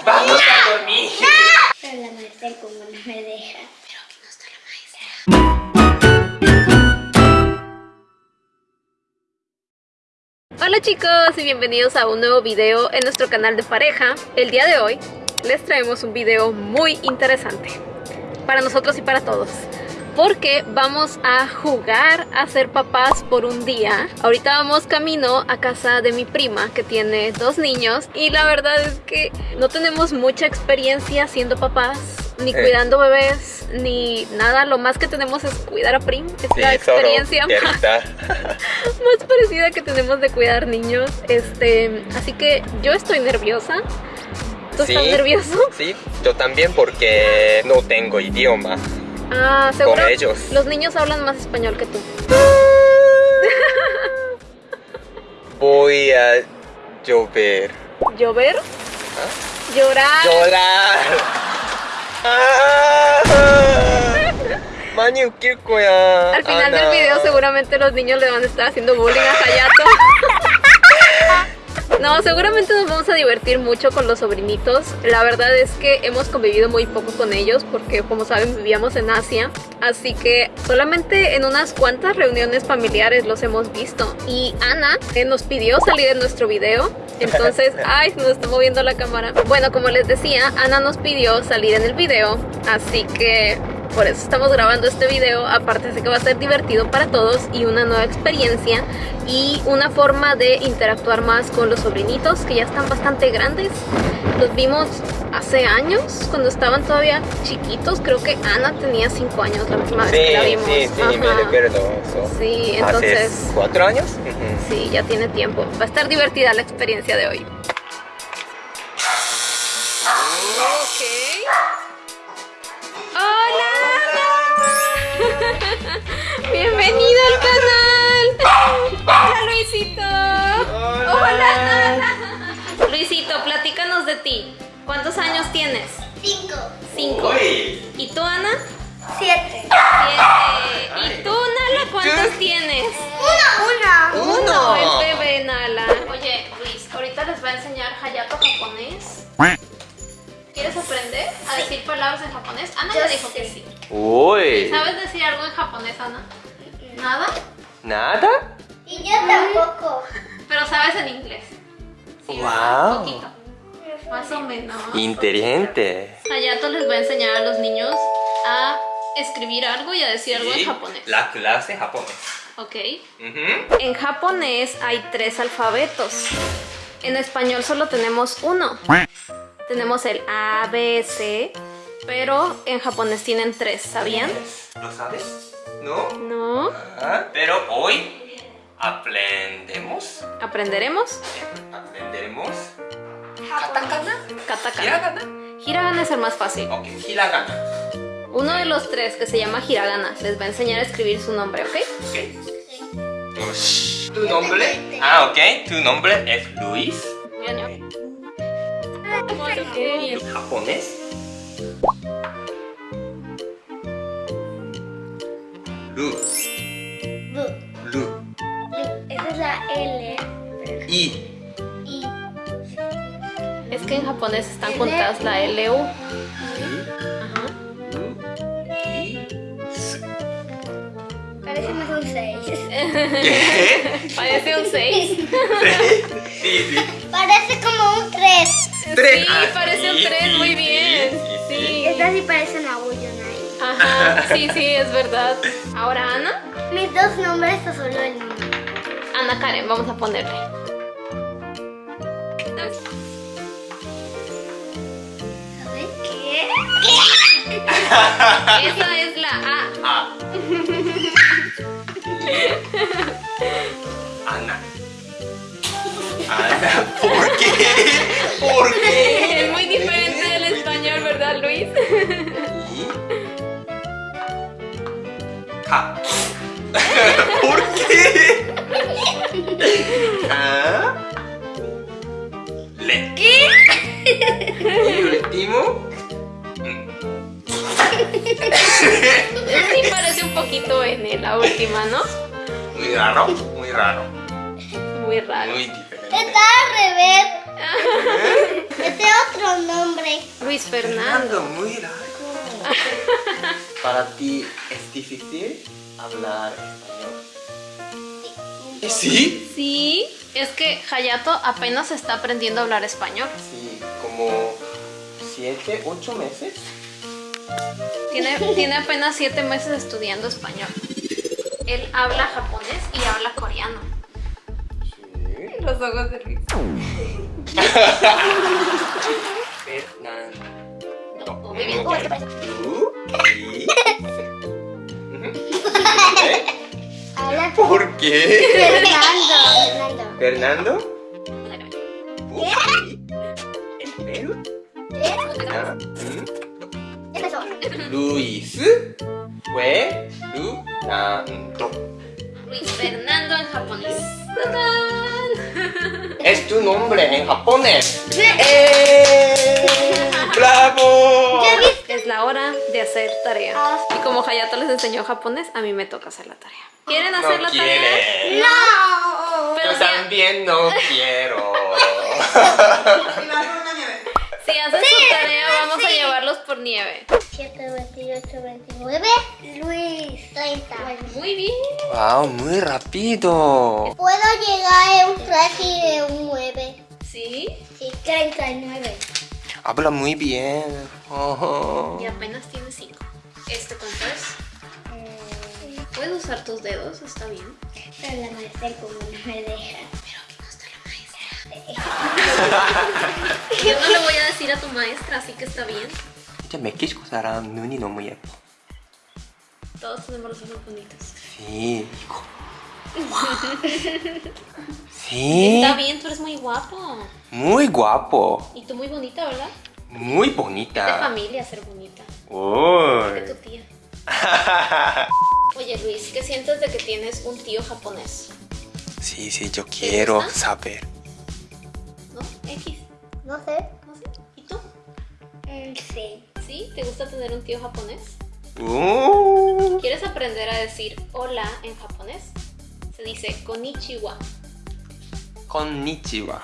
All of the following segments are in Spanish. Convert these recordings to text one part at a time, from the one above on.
Vamos a dormir. Pero la maestra como no me deja. Pero aquí no está la maestra. Hola chicos y bienvenidos a un nuevo video en nuestro canal de pareja. El día de hoy les traemos un video muy interesante para nosotros y para todos. Porque vamos a jugar a ser papás por un día. Ahorita vamos camino a casa de mi prima que tiene dos niños y la verdad es que no tenemos mucha experiencia siendo papás, ni Eh. cuidando bebés, ni nada. Lo más que tenemos es cuidar a Prim. Es la solo experiencia más parecida que tenemos de cuidar niños. Este, así que yo estoy nerviosa. ¿Tú Sí. estás nervioso? Sí, yo también porque no tengo idioma Ah, seguro. Con ellos. Los niños hablan más español que tú. Voy a llover. ¿Llover? ¿Ah? Llorar. Llorar. ¡Ah! Al final ah, del video seguramente los niños le van a estar haciendo bullying a Hayato. No, seguramente nos vamos a divertir mucho con los sobrinitos. La verdad es que hemos convivido muy poco con ellos porque como saben vivíamos en Asia. Así que solamente en unas cuantas reuniones familiares los hemos visto. Y Ana eh, nos pidió salir en nuestro video. Entonces, ay, nos está moviendo la cámara. Bueno, como les decía, Ana nos pidió salir en el video. Así que por eso estamos grabando este video. Aparte de que va a ser divertido para todos y una nueva experiencia y una forma de interactuar más con los sobrinitos que ya están bastante grandes. Los vimos hace años cuando estaban todavía chiquitos. Creo que Ana tenía 5 años la última vez que la Sí, vimos. sí, sí, me Ajá. recuerdo eso. Sí, entonces ¿Hace cuatro años? Ujú. sí, ya tiene tiempo. Va a estar divertida la experiencia de hoy. Al canal. Hola Luisito. Hola. Nana. Luisito, platícanos de ti. ¿Cuántos años tienes? Cinco. Cinco. Uy. ¿Y tú, Ana? Siete. Siete. ¿Y tú, Nala, cuántos tienes? Uno. Uno. Uno, el bebé Nala. Oye, Luis, ahorita les va a enseñar Hayato japonés. ¿Quieres aprender a decir palabras en japonés? Ana ya dijo que sí. Uy. ¿Sabes decir algo en japonés, Ana? ¿Nada? ¿Nada? Y yo tampoco. Pero sabes en inglés. Sí, Wow. Un poquito. Más o menos. Inteligente. Hayato les va a enseñar a los niños a escribir algo y a decir algo en japonés. La clase japonés. Ok. En japonés hay tres alfabetos. En español solo tenemos uno. Tenemos el A, B, C, pero en japonés tienen tres, ¿sabían? ¿Lo sabes? ¿No? No. Ah, pero hoy aprendemos. ¿Aprenderemos? Aprenderemos. Katakana. Katakana. Hiragana. Hiragana es el más fácil. Ok, hiragana. Uno de los tres que se llama Hiragana les va a enseñar a escribir su nombre, ¿ok? Ok. ¿Tu nombre? Ah, ok. Tu nombre es Luis. ¿Japonés? Lu. Bu. Lu. Esa es la L. I. Y. Es que en japonés están juntadas la L, U. Lu. I. Parece más un seis. ¿Qué? Parece un 6. Sí, sí. Parece como un tres. Tres. Sí, Ah, parece un sí, 3, sí, muy bien. sí, sí. Sí. Esta sí parece. Ajá, sí, sí, es verdad. Ahora Ana. Mis dos nombres o solo el mío. Ana Karen, vamos a ponerle. ¿Sabes qué? Esa es la A. Ana. Ana, ¿por qué? ¿Por qué? Es muy diferente del español, ¿verdad, Luis? ¿Por qué? Ka. Le. Y último. Sí parece un poquito N la última, ¿no? Muy raro, muy raro. Muy raro. Muy diferente. Está al revés. Este otro nombre. Luis Fernando. muy largo. Para ti es difícil hablar español. ¿Eh, ¿Sí? Sí, es que Hayato apenas está aprendiendo a hablar español. Sí, como siete, ocho meses. Tiene, tiene apenas siete meses estudiando español. Él habla japonés y habla coreano. Sí. Los ojos de Luis. Fernando. Muy bien. Luis. ¿Eh? ¿Por qué? Fernando. Fernando. ¿El Ah, ¿mm? ¿Qué pasó? Luis fue Fernando. Luis Fernando en japonés. ¡Tadán! Es tu nombre en japonés. ¡Eh! Hacer tarea. Y como Hayato les enseñó japonés, a mí me toca hacer la tarea. ¿Quieren hacer No la tarea? quiere. ¡No! Pero Yo si, también no quiero. si hacen su tarea, vamos a llevarlos por nieve. 7, 28, 29. Luis, 30. Muy bien. Wow, muy rápido. Puedo llegar a un casi de un 9. ¿Sí? Sí, 39. Habla muy bien. Ojo. Y apenas tiene 5. ¿Este cuánto es? Puedes usar tus dedos, está bien. Pero la maestra como no me deja. Pero aquí no está la maestra. Yo no le voy a decir a tu maestra, así que está bien. 진짜 멕시코 사람 눈이 너무 예뻐. Todos tenemos los ojos bonitos. Sí, 이거. Sí. Está bien, tú eres muy guapo. Muy guapo. Y tú muy bonita, ¿verdad? Muy De bonita. familia ser bonita. De Uy. tu tía. Oye Luis, ¿qué sientes de que tienes un tío japonés? Sí, sí, yo quiero gusta? saber. ¿No? X. No sé. ¿No sé? ¿Y tú? Mm, sí. ¿Sí? ¿Te gusta tener un tío japonés? Uh. ¿Quieres aprender a decir hola en japonés? Se dice konnichiwa. Konnichiwa.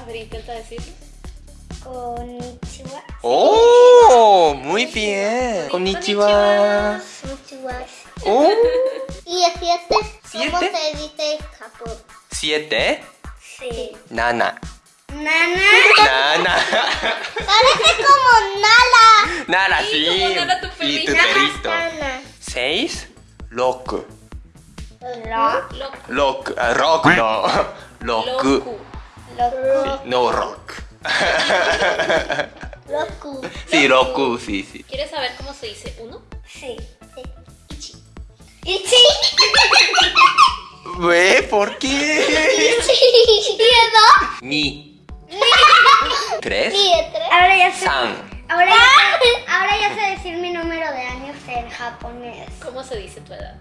A ver, intenta decirlo. Konnichiwa. Oh, muy bien. Konnichiwa. Konnichiwa. Oh. ¿Y el 7? ¿Cómo ¿Siete? se dice en Japón? Siete. Sí. Nana. Nana. Nana. Parece como Nala. Nana, Sí, sí. como Nana, tu Y tu perrito. Nana. Seis. Rock. Lo. Loku. Rock. ah, Rock no. Rock. Loku. Loco. No rock. Loco. Sí, Roku, sí, sí. ¿Quieres saber cómo se dice uno? Sí. Sí. Ichi. Güey, ¿por qué? Ichi. ¿Miedo? Ni. Tres. Siete. Ahora ya sé. San. Ahora ya, ahora ya sé decir mi número de años en japonés. ¿Cómo se dice tu edad?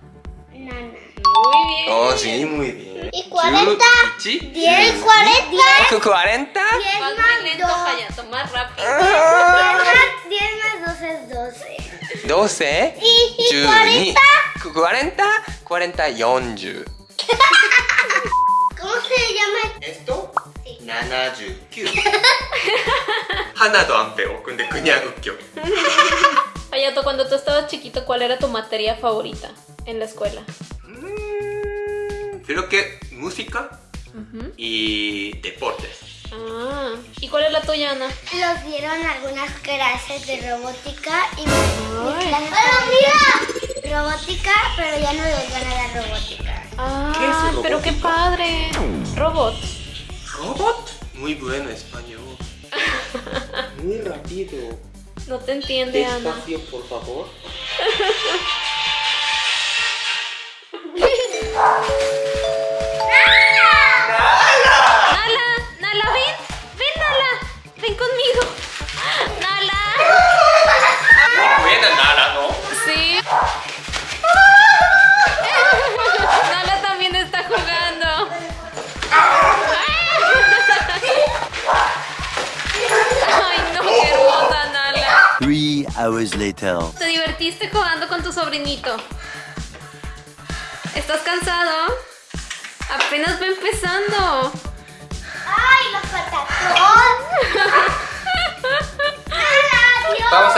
Nana. Muy bien. Oh, sí, muy bien. ¿Y cuarenta? Chu- ichi, Diez, chu- cuarenta. ¿Cu- ¿Cuarenta? Diez Vas muy más lento, dos. Hayato, más rápido. Ah. Diez más- Diez más dos es doce. Doce. ¿Y, y Chu- cuarenta? ni- cu- Cuarenta. Cuarenta, yonju. ¿Cómo se llama? Esto? Sí. 79. 하나도 안 빼고 근데 그냥 웃겨. Hayato, cuando tú estabas chiquito, ¿cuál era tu materia favorita En la escuela? Mm, creo que música y deportes. Ah, ¿y cuál es la tuya, Ana? Nos dieron algunas clases de robótica y mi, mi Ay. clase favorita, robótica, pero ya no les van a dar robótica. Ah, ¿Qué es pero qué robótica? padre. Robot. ¿Robot? Muy bueno español. Muy rápido. No te entiende, Ana. Despacio, por favor. hours later. ¿Te divertiste jugando con tu sobrinito? ¿Estás cansado? Apenas va empezando. ¡Ay, los patacones!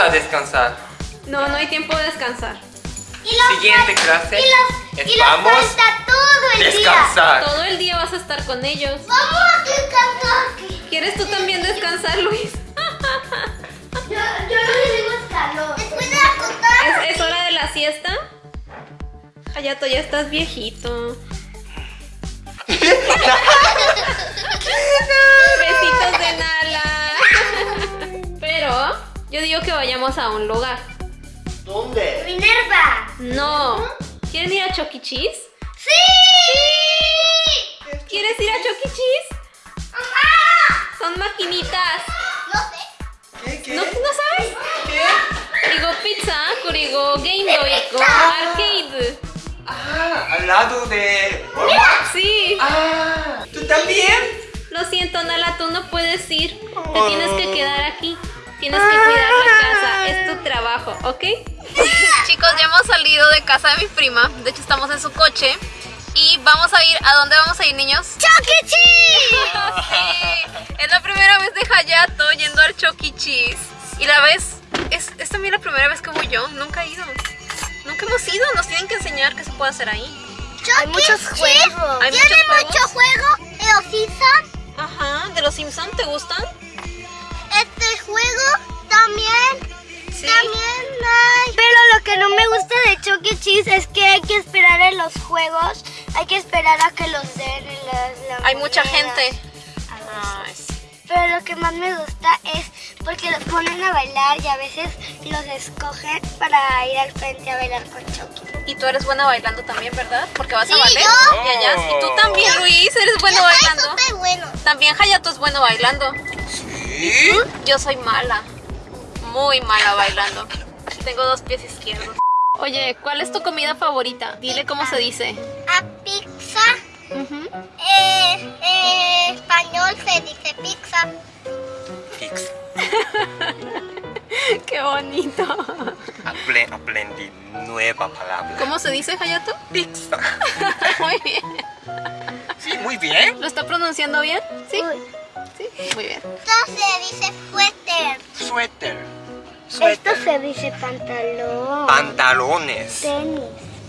a descansar. No, no hay tiempo de descansar. Y los Siguiente clase. Y los, y los Vamos falta todo el día. Descansar. Todo el día vas a estar con ellos. Vamos a descansar. ¿Quieres tú también descansar, Luis? Hayato, ya estás viejito. Besitos de Nala. Pero yo digo que vayamos a un lugar. ¿Dónde? Minerva. No. ¿Quieren ir a Chuck E. Cheese? ¡Sí! ¿Quieres ir a Chuck E. Cheese? ¡Mamá! Son maquinitas. No sé. ¿Qué? ¿Qué? ¿No, ¿no sabes? ¿Qué? Digo pizza, kurigo Game Boy, arcade. Ah, al lado de... Sí. Ah, ¿tú también? Lo siento, Nala, tú no puedes ir. Te tienes que quedar aquí. Tienes que cuidar la casa. Es tu trabajo, ¿ok? Chicos, ya hemos salido de casa de mi prima. De hecho, estamos en su coche. Y vamos a ir. ¿A dónde vamos a ir, niños? ¡Chuck E. Cheese! Sí, es la primera vez de Hayato yendo al Chuck E. Cheese. Y la vez, es, es también la primera vez que voy yo. Nunca he ido. Nunca hemos ido. Nos tienen que enseñar qué se puede hacer ahí. Hay muchos juegos. Hay Tiene mucho juego. Los Simpsons. Ajá, ¿de los Simpsons te gustan? Este juego también. Sí. También hay. Pero lo que no me gusta de Chuck E. Cheese es que hay que esperar en los juegos. Hay que esperar a que los den en las. la Hay mucha moneda. gente. Ay, Pero lo que más me gusta es porque los ponen a bailar y a veces los escogen para ir al frente a bailar con Chucky. Y tú eres buena bailando también, ¿verdad? Porque vas Sí, a ballet. yo. Y allá. Y tú también, Luis, eres bueno bailando. súper bueno. También Hayato es bueno bailando. ¿Sí? Yo soy mala. Muy mala bailando. Tengo dos pies izquierdos. Oye, ¿cuál es tu comida favorita? Dile cómo se dice. A pizza, eh, eh, español se dice pizza. Fix. Qué bonito. Apre- aprendí nueva palabra. ¿Cómo se dice, Hayato? Pizza. Muy bien. Sí, muy bien. ¿Lo está pronunciando bien? Sí. Uy. Sí. Muy bien. Esto se dice suéter. Suéter. Esto Suéter. se dice pantalón. Pantalones. tenis.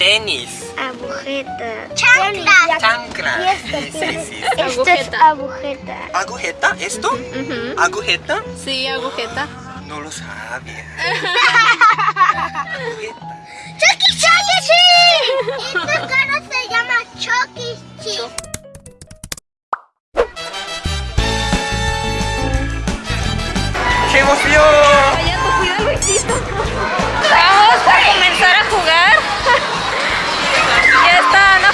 Tenis. Agujeta. Chancla. Chancla. Y esto, Sí, sí, sí. Esto es Agujeta. agujeta. ¿Esto? ¿Agujeta? Sí, agujeta. No lo sabía. Agujeta. ¡Chucky Chucky! Esta cara se llama Chucky Cheese. ¡Qué emoción! Hayato, cuida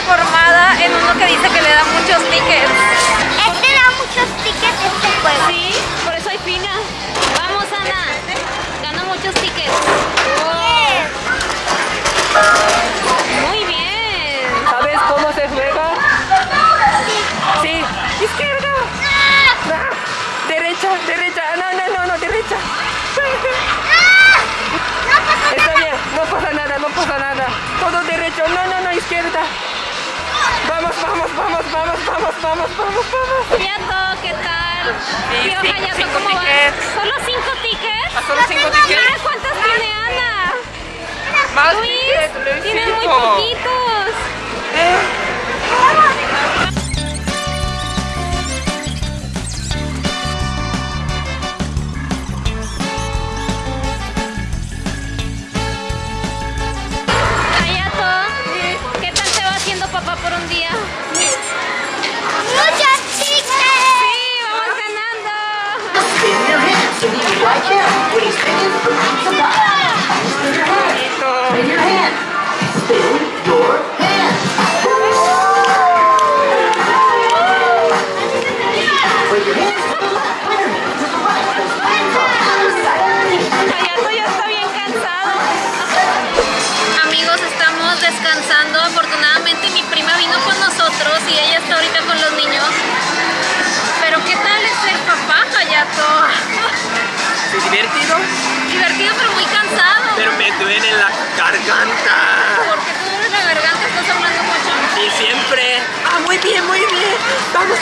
está Ana formada en uno que dice que le da muchos tickets. Vamos, vamos, vamos, vamos, ¿qué tal? Sí, Tío sí, Hayato, cinco ¿cómo vas? ¿Solo cinco tickets? ¿Ah, solo cinco Mira tickets? cuántas tiene Ana. Más Luis, tickets, tienes muy poquitos. Hayato, Put your hand.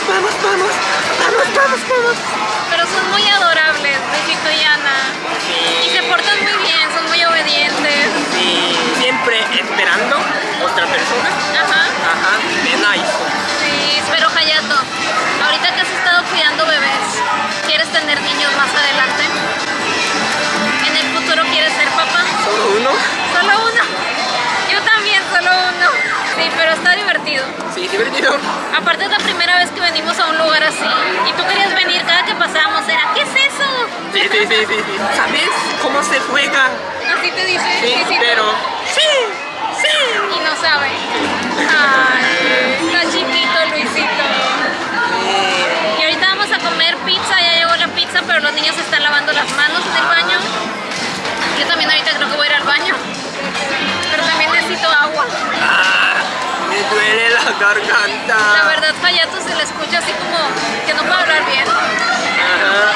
vamos, vamos, vamos, vamos, vamos. Pero son muy adorables, Benito y Ana. Sí. Y se portan muy bien, son muy obedientes. Sí, siempre esperando otra persona. Ajá. Ajá, bien nice. Sí, pero Hayato, ahorita que has estado cuidando bebés, ¿quieres tener niños más adelante? ¿En el futuro quieres ser papá? ¿Solo uno? ¿Solo uno? Yo también, solo uno. Sí, pero está divertido. Sí, divertido. Aparte es la primera vez que venimos a un lugar así. Y tú querías venir cada que pasábamos. Era, ¿qué es eso? Sí, sí, sí, sí. ¿Sabes cómo se juega? Así te dice. Sí, pero... garganta. La verdad, Hayato se le escucha así como que no puede hablar bien. Ajá.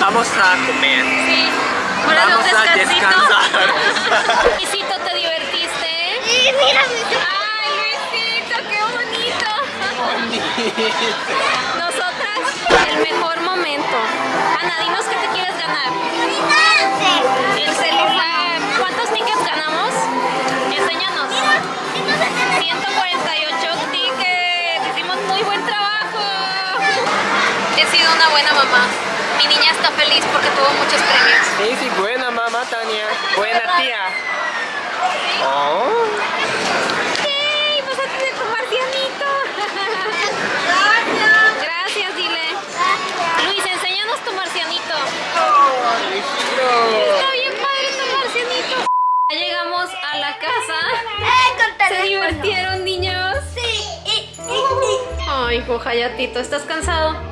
Vamos a comer. Sí. Hora de un Vamos a descansar. Luisito, ¿te divertiste? Sí, mira, mi- Ay, Luisito, qué bonito. Nosotras, el mejor momento. Ana, dinos qué te quieres ganar. El celular. ¿Cuántos tickets ganamos? Enséñanos. 148 tickets. Hicimos muy buen trabajo. He sido una buena mamá. Mi niña está feliz porque tuvo muchos premios. Sí, sí, buena mamá, Tania. Buena tía. Oh. Gracias, dile. Luis, enséñanos tu marcianito. Está Hayatito, ¿estás cansado?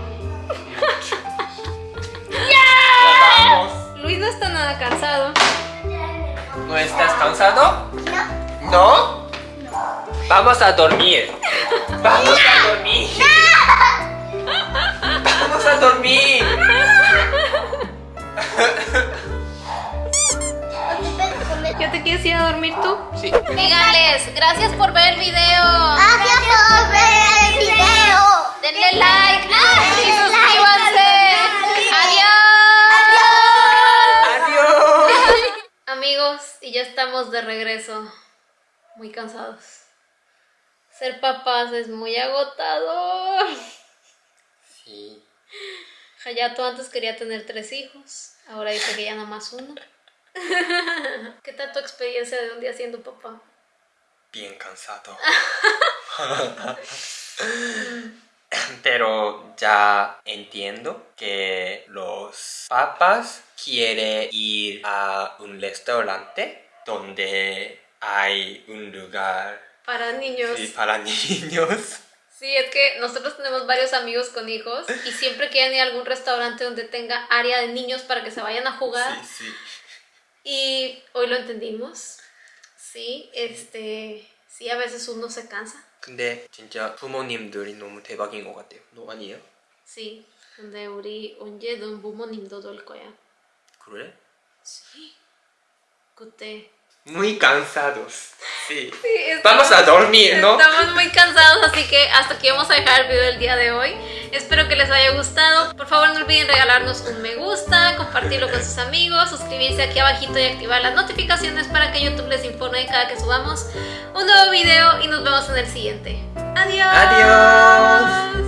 Vamos. Luis no está nada cansado. ¿No estás cansado? No. ¿No? Vamos a dormir. Vamos a dormir. Vamos a dormir. ¿Ya te quieres ir a dormir tú? Sí. Díganles, gracias por ver el video. Estamos de regreso. Muy cansados. Ser papás es muy agotador. Sí. Hayato antes quería tener tres hijos. Ahora dice que ya nada más uno. ¿Qué tal tu experiencia de un día siendo papá? Bien cansado. Pero ya entiendo que los papás quieren ir a un restaurante donde hay un lugar Para niños. sí, para niños. Sí, es que nosotros tenemos varios amigos con hijos y siempre quieren ir a algún restaurante donde tenga área de niños para que se vayan a jugar. Sí, sí. Y hoy lo entendimos. Sí, este, sí, a veces uno se cansa. 근데 진짜 부모님들이 너무 대박인 것 같아요. 너 아니에요? Sí, 근데 우리 언제 넌 부모님도 될 거야. 그래? Sí. 그때. muy cansados. Sí. Vamos a dormir, ¿no? Estamos muy cansados, así que hasta aquí vamos a dejar el video del día de hoy. Espero que les haya gustado. Por favor, no olviden regalarnos un me gusta, compartirlo con sus amigos, suscribirse aquí abajito y activar las notificaciones para que YouTube les informe cada que subamos un nuevo video y nos vemos en el siguiente. Adiós. Adiós.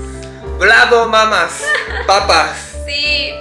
Bravo, mamás, papas. Sí.